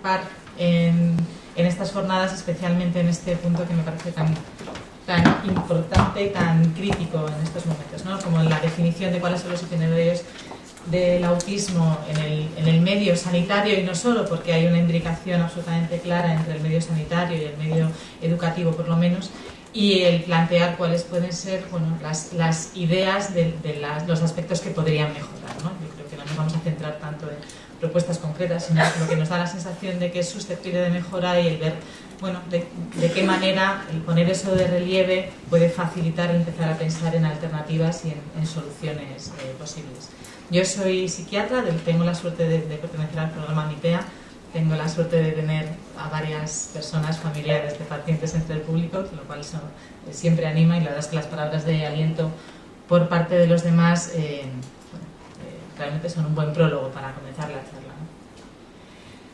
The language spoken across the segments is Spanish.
participar en, en estas jornadas, especialmente en este punto que me parece tan, tan importante y tan crítico en estos momentos, ¿no? como la definición de cuáles son los itinerarios del autismo en el, en el, medio sanitario y no solo porque hay una imbricación absolutamente clara entre el medio sanitario y el medio educativo por lo menos y el plantear cuáles pueden ser bueno, las, las ideas de, de las, los aspectos que podrían mejorar. ¿no? Yo creo que no nos vamos a centrar tanto en propuestas concretas, sino lo que nos da la sensación de que es susceptible de mejora y el ver bueno, de, qué manera el poner eso de relieve puede facilitar empezar a pensar en alternativas y en, en soluciones eh, posibles. Yo soy psiquiatra, tengo la suerte de, pertenecer al programa MIPEA, tengo la suerte de tener a varias personas familiares de pacientes entre el público, lo cual eh, siempre anima y la verdad es que las palabras de aliento por parte de los demás eh, realmente son un buen prólogo para comenzar la charla.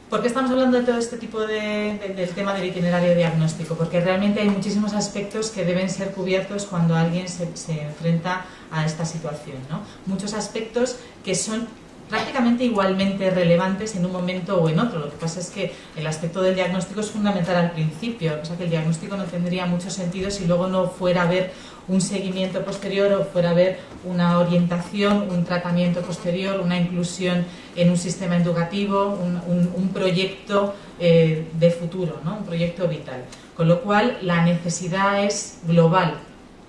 ¿Por qué estamos hablando de todo este tipo de, de, del tema del itinerario diagnóstico? Porque realmente hay muchísimos aspectos que deben ser cubiertos cuando alguien se, se enfrenta a esta situación. ¿no? Muchos aspectos que son prácticamente igualmente relevantes en un momento o en otro. Lo que pasa es que el aspecto del diagnóstico es fundamental al principio, o sea que el diagnóstico no tendría mucho sentido si luego no fuera a haber un seguimiento posterior o fuera a haber una orientación, un tratamiento posterior, una inclusión en un sistema educativo, un, un, proyecto eh, de futuro, ¿no? un proyecto vital. Con lo cual la necesidad es global,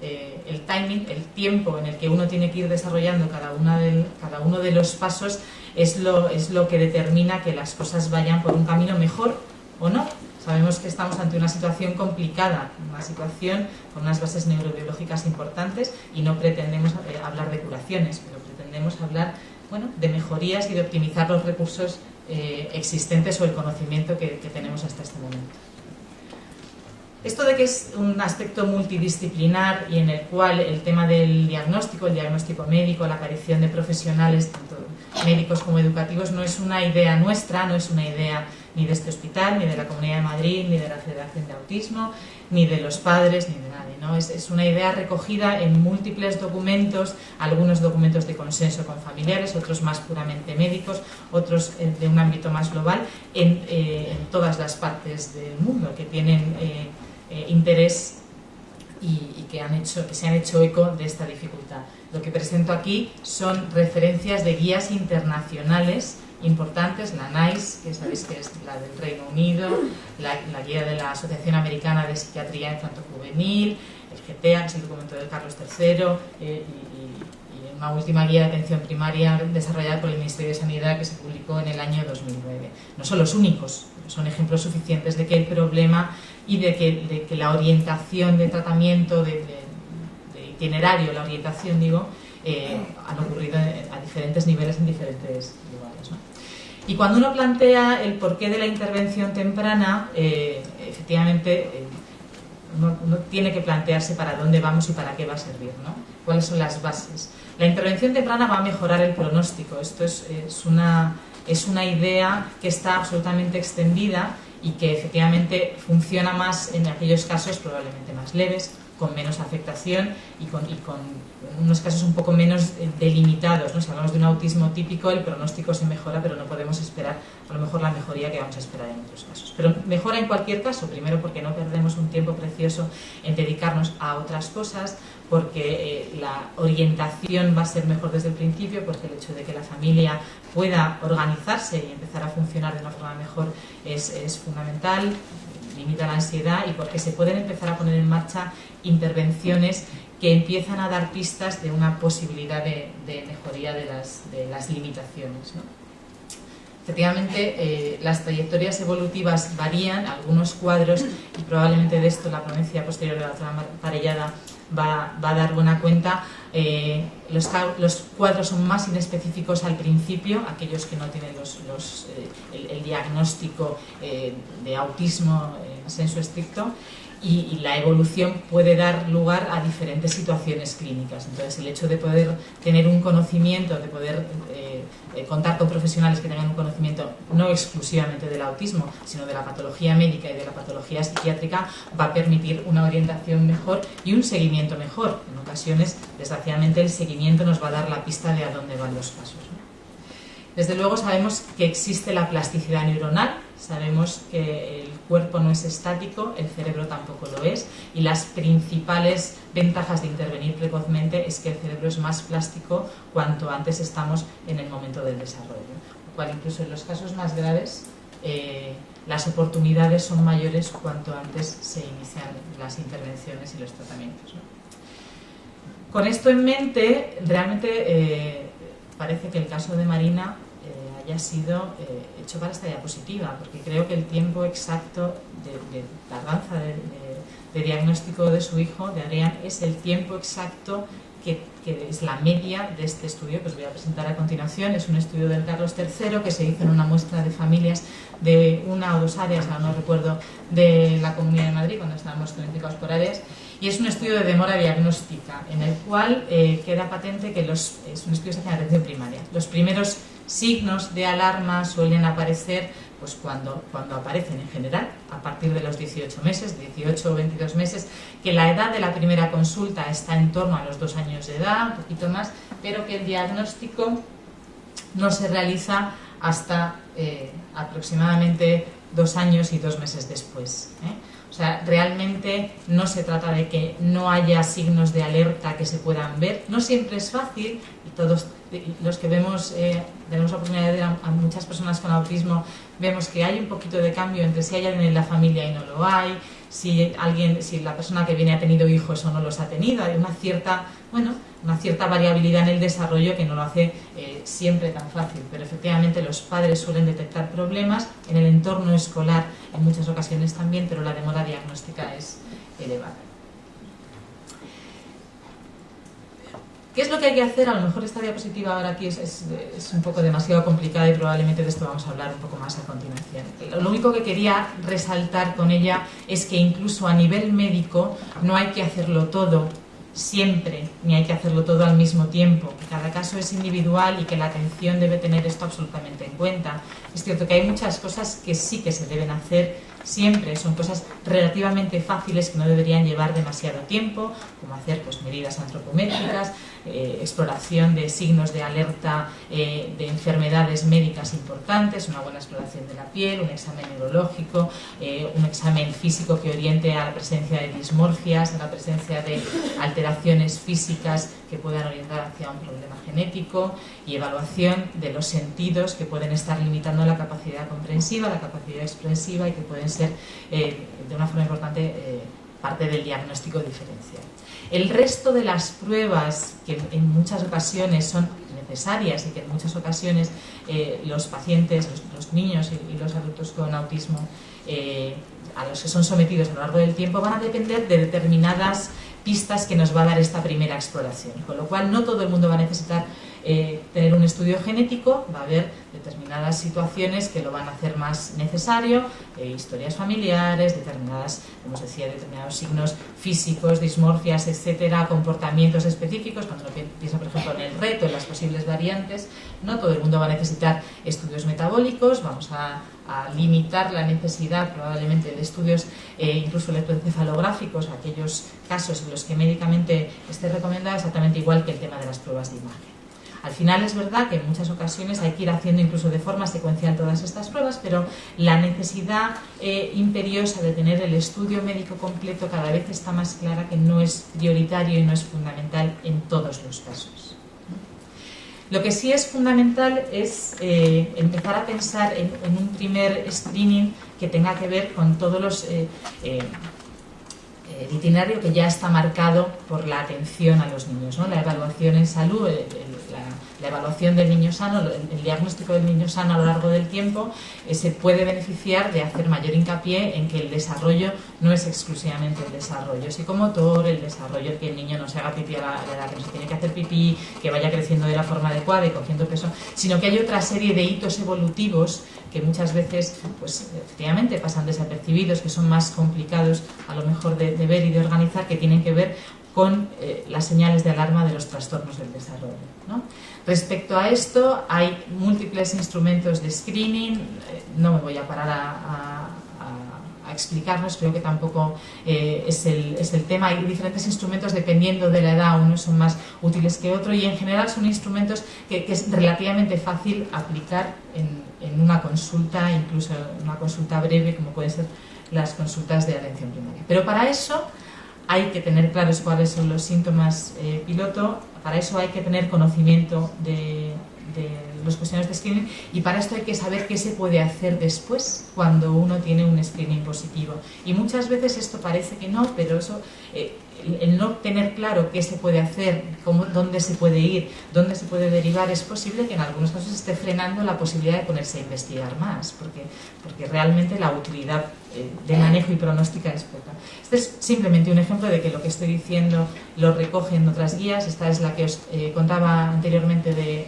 eh, el timing, el tiempo en el que uno tiene que ir desarrollando cada, una cada uno de los pasos es lo, es lo que determina que las cosas vayan por un camino mejor o no. Sabemos que estamos ante una situación complicada, una situación con unas bases neurobiológicas importantes y no pretendemos eh, hablar de curaciones, pero pretendemos hablar de mejorías y de optimizar los recursos eh, existentes o el conocimiento que tenemos hasta este momento. Esto de que es un aspecto multidisciplinar y en el cual el tema del diagnóstico, el diagnóstico médico, la aparición de profesionales, tanto médicos como educativos, no es una idea nuestra, no es una idea ni de este hospital, ni de la Comunidad de Madrid, ni de la Federación de Autismo, ni de los padres, ni de nadie. ¿no? Es, es una idea recogida en múltiples documentos, algunos documentos de consenso con familiares, otros más puramente médicos, otros de un ámbito más global, en, eh, en todas las partes del mundo que tienen... Eh, eh, interés y, que, se han hecho eco de esta dificultad. Lo que presento aquí son referencias de guías internacionales importantes, la NICE, que sabéis que es la del Reino Unido, la, guía de la Asociación Americana de Psiquiatría Infanto-Juvenil, el GTA, que es el documento de Carlos III, eh, y, una última guía de atención primaria desarrollada por el Ministerio de Sanidad que se publicó en el año 2009. No son los únicos, son ejemplos suficientes de que el problema y de que, la orientación de tratamiento, de, itinerario, la orientación, digo, eh, han ocurrido a diferentes niveles en diferentes lugares. ¿no? Y cuando uno plantea el porqué de la intervención temprana, eh, efectivamente eh, uno, tiene que plantearse para dónde vamos y para qué va a servir, ¿no? cuáles son las bases. La intervención temprana va a mejorar el pronóstico, esto es, es, una, es una idea que está absolutamente extendida y que efectivamente funciona más en aquellos casos probablemente más leves, con menos afectación y con, y unos casos un poco menos delimitados. ¿no? Si hablamos de un autismo típico, el pronóstico se mejora, pero no podemos esperar a lo mejor la mejoría que vamos a esperar en otros casos. Pero mejora en cualquier caso, primero porque no perdemos un tiempo precioso en dedicarnos a otras cosas, porque eh, la orientación va a ser mejor desde el principio, porque el hecho de que la familia pueda organizarse y empezar a funcionar de una forma mejor es, es fundamental, limita la ansiedad y porque se pueden empezar a poner en marcha intervenciones que empiezan a dar pistas de una posibilidad de, de mejoría de las, de las limitaciones. ¿no? Efectivamente, eh, las trayectorias evolutivas varían, algunos cuadros, y probablemente de esto la ponencia posterior de la otra parellada va, va, a dar buena cuenta. Eh, los, los, cuadros son más inespecíficos al principio, aquellos que no tienen los, los, eh, el, el, diagnóstico de autismo en senso estricto, y, la evolución puede dar lugar a diferentes situaciones clínicas. Entonces, el hecho de poder tener un conocimiento, de poder eh, eh, contar con profesionales que tengan un conocimiento no exclusivamente del autismo, sino de la patología médica y de la patología psiquiátrica, va a permitir una orientación mejor y un seguimiento mejor. En ocasiones, desgraciadamente, el seguimiento nos va a dar la pista de a dónde van los pasos. Desde luego sabemos que existe la plasticidad neuronal, sabemos que el cuerpo no es estático, el cerebro tampoco lo es, y las principales ventajas de intervenir precozmente es que el cerebro es más plástico cuanto antes estamos en el momento del desarrollo. Lo cual incluso en los casos más graves eh, las oportunidades son mayores cuanto antes se inician las intervenciones y los tratamientos. Con esto en mente, realmente eh, parece que el caso de Marina haya sido eh, hecho para esta diapositiva, porque creo que el tiempo exacto de, tardanza de, diagnóstico de su hijo, de Adrián, es el tiempo exacto que, es la media de este estudio que os voy a presentar a continuación. Es un estudio del Carlos III que se hizo en una muestra de familias de una o dos áreas, no recuerdo, de la Comunidad de Madrid, cuando estábamos planificados por áreas, y es un estudio de demora diagnóstica, en el cual eh, queda patente que los, es un estudio de atención primaria. Los primeros signos de alarma suelen aparecer pues cuando, cuando aparecen en general, a partir de los 18 meses, 18 o 22 meses, que la edad de la primera consulta está en torno a los dos años de edad, un poquito más, pero que el diagnóstico no se realiza hasta eh, aproximadamente dos años y dos meses después. ¿eh? O sea, realmente no se trata de que no haya signos de alerta que se puedan ver. No siempre es fácil y todos los que vemos, eh, tenemos la oportunidad de ver a, muchas personas con autismo, vemos que hay un poquito de cambio entre si hay alguien en la familia y no lo hay, si alguien, si la persona que viene ha tenido hijos o no los ha tenido, hay una cierta, bueno, una cierta variabilidad en el desarrollo que no lo hace eh, siempre tan fácil, pero efectivamente los padres suelen detectar problemas en el entorno escolar en muchas ocasiones también, pero la demora diagnóstica es elevada. ¿Qué es lo que hay que hacer? A lo mejor esta diapositiva ahora aquí es, un poco demasiado complicada y probablemente de esto vamos a hablar un poco más a continuación. Lo único que quería resaltar con ella es que incluso a nivel médico no hay que hacerlo todo siempre, ni hay que hacerlo todo al mismo tiempo. Cada caso es individual y que la atención debe tener esto absolutamente en cuenta. Es cierto que hay muchas cosas que sí que se deben hacer siempre, son cosas relativamente fáciles que no deberían llevar demasiado tiempo, como hacer pues, medidas antropométricas, eh, exploración de signos de alerta eh, de enfermedades médicas importantes, una buena exploración de la piel, un examen neurológico, eh, un examen físico que oriente a la presencia de dismorfias, a la presencia de alteraciones físicas que puedan orientar hacia un problema genético y evaluación de los sentidos que pueden estar limitando la capacidad comprensiva, la capacidad expresiva y que pueden ser de una forma importante parte del diagnóstico diferencial. El resto de las pruebas, que en muchas ocasiones son necesarias y que en muchas ocasiones eh, los pacientes, los, niños y, los adultos con autismo, eh, a los que son sometidos a lo largo del tiempo, van a depender de determinadas pistas que nos va a dar esta primera exploración. Con lo cual, no todo el mundo va a necesitar eh, tener un estudio genético, va a haber determinadas situaciones que lo van a hacer más necesario, eh, historias familiares, determinadas, como os decía, determinados signos físicos, dismorfias, etcétera, comportamientos específicos, cuando uno piensa, por ejemplo, en el reto, en las posibles variantes, no todo el mundo va a necesitar estudios metabólicos, vamos a, limitar la necesidad probablemente de estudios eh, incluso electroencefalográficos, aquellos casos en los que médicamente esté recomendado exactamente igual que el tema de las pruebas de imagen. Al final es verdad que en muchas ocasiones hay que ir haciendo incluso de forma secuencial todas estas pruebas, pero la necesidad eh, imperiosa de tener el estudio médico completo cada vez está más clara que no es prioritario y no es fundamental en todos los casos. Lo que sí es fundamental es eh, empezar a pensar en, un primer screening que tenga que ver con todos los eh, el itinerario que ya está marcado por la atención a los niños, la evaluación en salud, la, evaluación del niño sano, el, diagnóstico del niño sano a lo largo del tiempo eh, se puede beneficiar de hacer mayor hincapié en que el desarrollo no es exclusivamente el desarrollo psicomotor, el desarrollo que el niño no se haga pipí a la, edad que no se tiene que hacer pipí, que vaya creciendo de la forma adecuada y cogiendo peso, sino que hay otra serie de hitos evolutivos que muchas veces, pues efectivamente pasan desapercibidos, que son más complicados a lo mejor de, ver y de organizar, que tienen que ver con eh, las señales de alarma de los trastornos del desarrollo. Respecto a esto, hay múltiples instrumentos de screening, eh, no me voy a parar a, explicarnos, creo que tampoco eh, es, el, es, el, tema. Hay diferentes instrumentos dependiendo de la edad, unos son más útiles que otros y en general son instrumentos que, es relativamente fácil aplicar en, en, una consulta, incluso una consulta breve como pueden ser las consultas de atención primaria. Pero para eso hay que tener claros cuáles son los síntomas eh, piloto, para eso hay que tener conocimiento de, de los de screening y para esto hay que saber qué se puede hacer después cuando uno tiene un screening positivo. Y muchas veces esto parece que no, pero eso, eh, el no tener claro qué se puede hacer, cómo, dónde se puede ir, dónde se puede derivar, es posible que en algunos casos esté frenando la posibilidad de ponerse a investigar más, porque, porque realmente la utilidad eh, de manejo y pronóstica es poca. Este es simplemente un ejemplo de que lo que estoy diciendo lo recoge en otras guías. Esta es la que os eh, contaba anteriormente de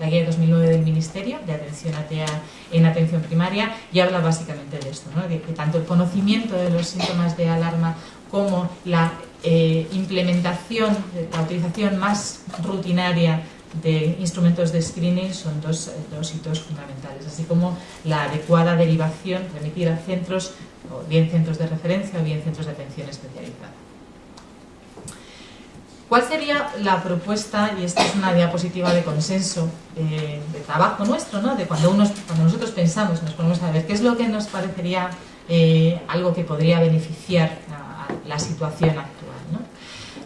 la guía de 2009 del Ministerio de Atención ATEA en Atención Primaria y habla básicamente de esto, de que tanto el conocimiento de los síntomas de alarma como la eh, implementación, la utilización más rutinaria de instrumentos de screening son dos, hitos fundamentales, así como la adecuada derivación, remitir a centros, o bien centros de referencia o bien centros de atención especializada. ¿Cuál sería la propuesta, y esta es una diapositiva de consenso, eh, de trabajo nuestro, ¿no? de cuando, cuando nosotros pensamos, nos ponemos a ver qué es lo que nos parecería eh, algo que podría beneficiar a, la situación actual?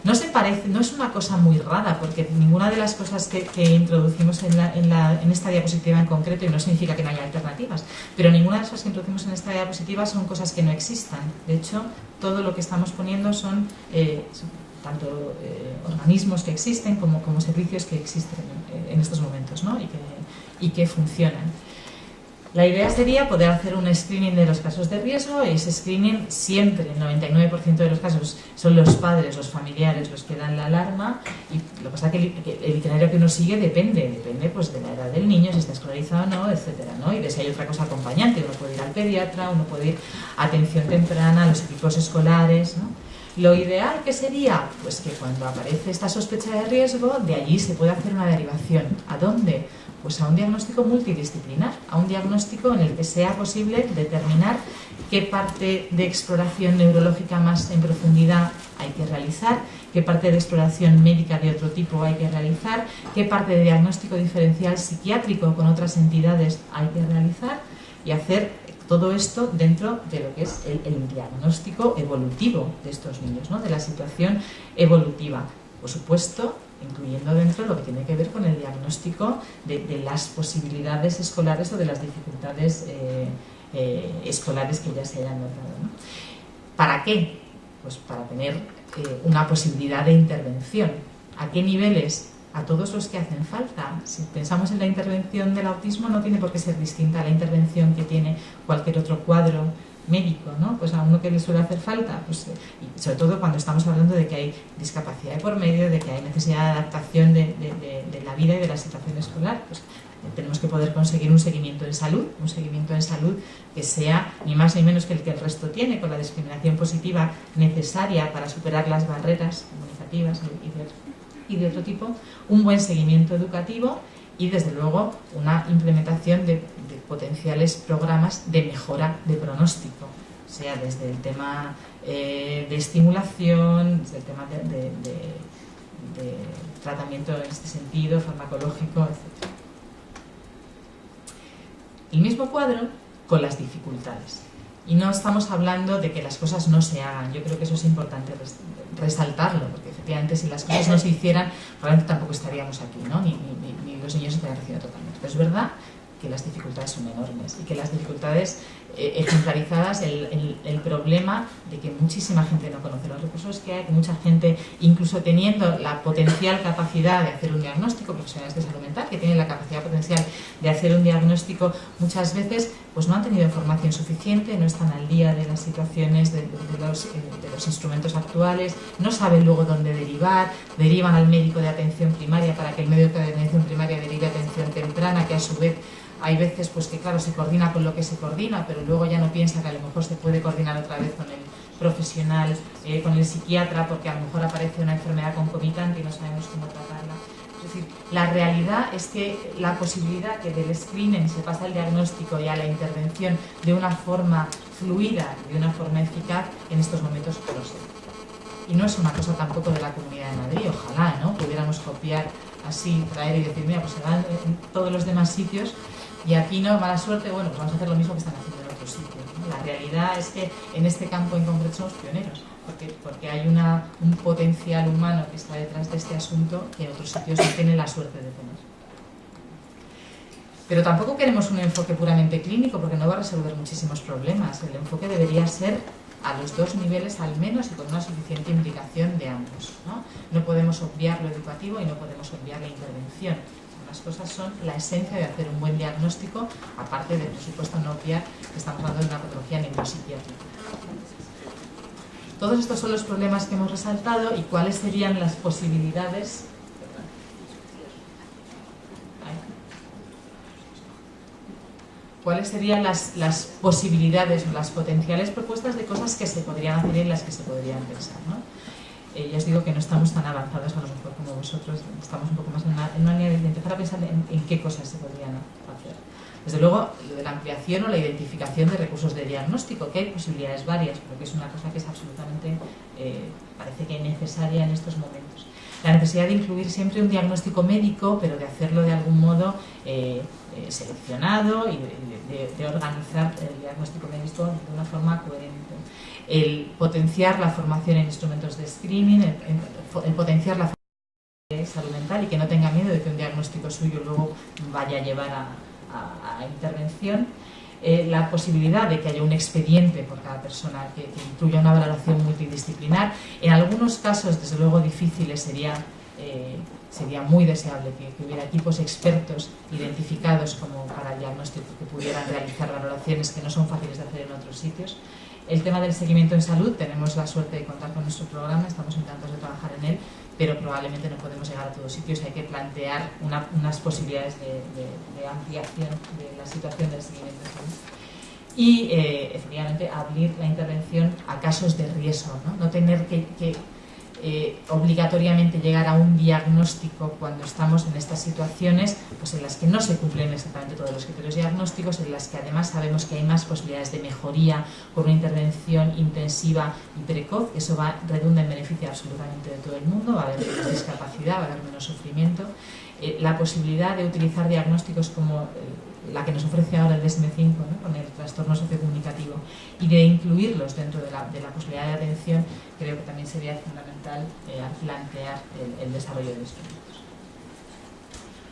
¿no? Se parece, no es una cosa muy rara, porque ninguna de las cosas que, introducimos en, en, esta diapositiva en concreto, y no significa que no haya alternativas, pero ninguna de las cosas que introducimos en esta diapositiva son cosas que no existan. De hecho, todo lo que estamos poniendo son, eh, tanto eh, organismos que existen como, servicios que existen en, estos momentos ¿no? y, que, y que funcionan. La idea sería poder hacer un screening de los casos de riesgo y ese screening siempre, el 99% de los casos, son los padres, los familiares los que dan la alarma y lo que pasa es que el, itinerario que uno sigue depende, depende pues de la edad del niño, si está escolarizado o no, etcétera, ¿no? Y de si hay otra cosa acompañante, uno puede ir al pediatra, uno puede ir a atención temprana, a los equipos escolares. Lo ideal que sería, pues que cuando aparece esta sospecha de riesgo, de allí se puede hacer una derivación. ¿A dónde? Pues a un diagnóstico multidisciplinar, a un diagnóstico en el que sea posible determinar qué parte de exploración neurológica más en profundidad hay que realizar, qué parte de exploración médica de otro tipo hay que realizar, qué parte de diagnóstico diferencial psiquiátrico con otras entidades hay que realizar y hacer todo esto dentro de lo que es el, diagnóstico evolutivo de estos niños, ¿no? de la situación evolutiva. Por supuesto, incluyendo dentro lo que tiene que ver con el diagnóstico de, las posibilidades escolares o de las dificultades eh, eh, escolares que ya se hayan notado. ¿Para qué? Pues para tener eh, una posibilidad de intervención. ¿A qué niveles? a todos los que hacen falta. Si pensamos en la intervención del autismo, no tiene por qué ser distinta a la intervención que tiene cualquier otro cuadro médico, ¿no? Pues a uno que le suele hacer falta, pues, y sobre todo cuando estamos hablando de que hay discapacidad de por medio, de que hay necesidad de adaptación de, la vida y de la situación escolar, pues tenemos que poder conseguir un seguimiento de salud, un seguimiento de salud que sea ni más ni menos que el que el resto tiene, con la discriminación positiva necesaria para superar las barreras comunicativas y de otro tipo, un buen seguimiento educativo y desde luego una implementación de, potenciales programas de mejora de pronóstico, sea desde el tema eh, de estimulación, desde el tema de, tratamiento en este sentido, farmacológico, etc. El mismo cuadro con las dificultades. Y no estamos hablando de que las cosas no se hagan, yo creo que eso es importante resaltarlo, porque efectivamente si las cosas no se hicieran, probablemente tampoco estaríamos aquí, ¿no? ni, los niños estarían recibiendo totalmente. Pero es verdad que las dificultades son enormes y que las dificultades eh, ejemplarizadas el, el, problema de que muchísima gente no conoce los recursos que hay, que mucha gente, incluso teniendo la potencial capacidad de hacer un diagnóstico, profesionales de salud mental que tienen la capacidad potencial de hacer un diagnóstico, muchas veces pues no han tenido información suficiente, no están al día de las situaciones, de, eh, de los instrumentos actuales, no saben luego dónde derivar, derivan al médico de atención primaria para que el médico de atención primaria derive atención temprana, que a su vez hay veces pues que claro se coordina con lo que se coordina, pero luego ya no piensa que a lo mejor se puede coordinar otra vez con el profesional, eh, con el psiquiatra, porque a lo mejor aparece una enfermedad concomitante y no sabemos cómo tratarla. Es decir, la realidad es que la posibilidad que del screening se pasa al diagnóstico y a la intervención de una forma fluida y de una forma eficaz, en estos momentos lo sé. Y no es una cosa tampoco de la Comunidad de Madrid, ojalá, ¿no? Pudiéramos copiar así, traer y decir, mira, pues se dan en todos los demás sitios y aquí no, mala suerte, bueno, pues vamos a hacer lo mismo que están haciendo en otros sitios. La realidad es que en este campo en concreto somos pioneros, porque, porque hay un potencial humano que está detrás de este asunto que en otros sitios no tienen la suerte de tener. Pero tampoco queremos un enfoque puramente clínico porque no va a resolver muchísimos problemas. El enfoque debería ser a los dos niveles al menos y con una suficiente implicación de ambos. ¿no? no podemos obviar lo educativo y no podemos obviar la intervención. Las cosas son la esencia de hacer un buen diagnóstico, aparte de, por supuesto, no obviar que estamos hablando de una patología neuropsiquiátrica. Todos estos son los problemas que hemos resaltado y cuáles serían las posibilidades cuáles serían las, posibilidades o las potenciales propuestas de cosas que se podrían hacer y en las que se podrían pensar. ¿no? Eh, ya os digo que no estamos tan avanzados a lo mejor como vosotros, estamos un poco más en una, en una de empezar a pensar en, qué cosas se podrían hacer. Desde luego, lo de la ampliación o la identificación de recursos de diagnóstico, que hay posibilidades varias, pero que es una cosa que es absolutamente, eh, parece que necesaria en estos momentos. La necesidad de incluir siempre un diagnóstico médico, pero de hacerlo de algún modo eh, seleccionado y de organizar el diagnóstico médico de una forma coherente el potenciar la formación en instrumentos de screening, el, potenciar la formación de salud mental y que no tenga miedo de que un diagnóstico suyo luego vaya a llevar a, intervención. Eh, la posibilidad de que haya un expediente por cada persona que, incluya una valoración multidisciplinar. En algunos casos, desde luego difíciles, sería, eh, sería muy deseable que, que, hubiera equipos expertos identificados como para el diagnóstico que pudieran realizar valoraciones que no son fáciles de hacer en otros sitios. El tema del seguimiento en salud, tenemos la suerte de contar con nuestro programa, estamos encantados de trabajar en él, pero probablemente no podemos llegar a todos sitios, hay que plantear unas posibilidades de, ampliación de la situación del seguimiento en salud. Y, eh, efectivamente, abrir la intervención a casos de riesgo, no, no tener que eh, obligatoriamente llegar a un diagnóstico cuando estamos en estas situaciones pues en las que no se cumplen exactamente todos los criterios diagnósticos, en las que además sabemos que hay más posibilidades de mejoría con una intervención intensiva y precoz, eso va redunda en beneficio absolutamente de todo el mundo, va a haber menos discapacidad, va a haber menos sufrimiento, eh, la posibilidad de utilizar diagnósticos como eh, la que nos ofrece ahora el DSM-5 con el trastorno sociocomunicativo y de incluirlos dentro de la, de la posibilidad de atención creo que también sería fundamental eh, plantear el, desarrollo de instrumentos.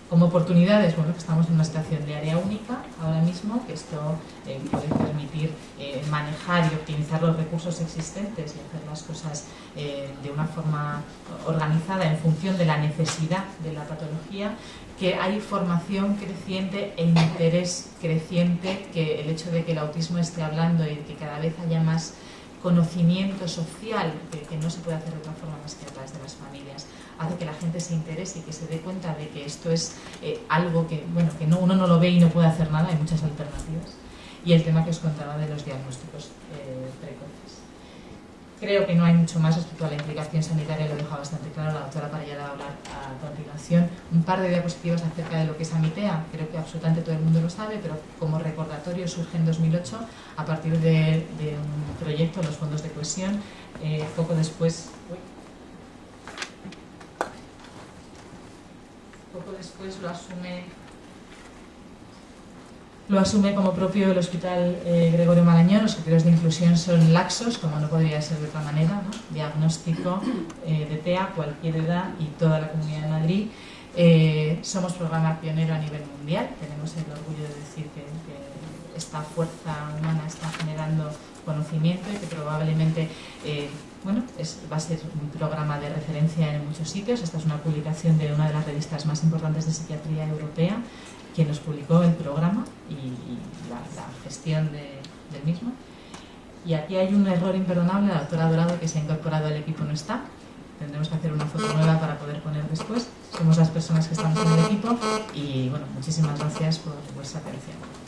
Como oportunidades, bueno, que estamos en una situación de área única ahora mismo, que esto eh, puede permitir eh, manejar y optimizar los recursos existentes y hacer las cosas de una forma organizada en función de la necesidad de la patología, que hay formación creciente e interés creciente, que el hecho de que el autismo esté hablando y que cada vez haya más conocimiento social, que, no se puede hacer de otra forma más que a través de las familias, hace que la gente se interese y que se dé cuenta de que esto es eh, algo que, bueno, que no, uno no lo ve y no puede hacer nada, hay muchas alternativas. Y el tema que os contaba de los diagnósticos eh, precoces. Creo que no hay mucho más respecto a la implicación sanitaria, lo deja bastante claro la doctora Parellada a hablar a continuación. Un par de diapositivas acerca de lo que es AMITEA, creo que absolutamente todo el mundo lo sabe, pero como recordatorio surge en 2008 a partir de, un proyecto, los fondos de cohesión, eh, poco después... poco después lo asume lo asume como propio el Hospital eh, Gregorio Marañón. Los criterios de inclusión son laxos, como no podría ser de otra manera. Diagnóstico eh, de TEA, cualquier edad y toda la Comunidad de Madrid. Eh, somos programa pionero a nivel mundial. Tenemos el orgullo de decir que, esta fuerza humana está generando conocimiento y que probablemente bueno, va a ser un programa de referencia en muchos sitios. Esta es una publicación de una de las revistas más importantes de psiquiatría europea quien nos publicó el programa y, la, gestión del mismo. Y aquí hay un error imperdonable, la doctora Dorado que se ha incorporado al equipo no está. Tendremos que hacer una foto nueva para poder poner después. Somos las personas que estamos en el equipo y bueno, muchísimas gracias por vuestra atención.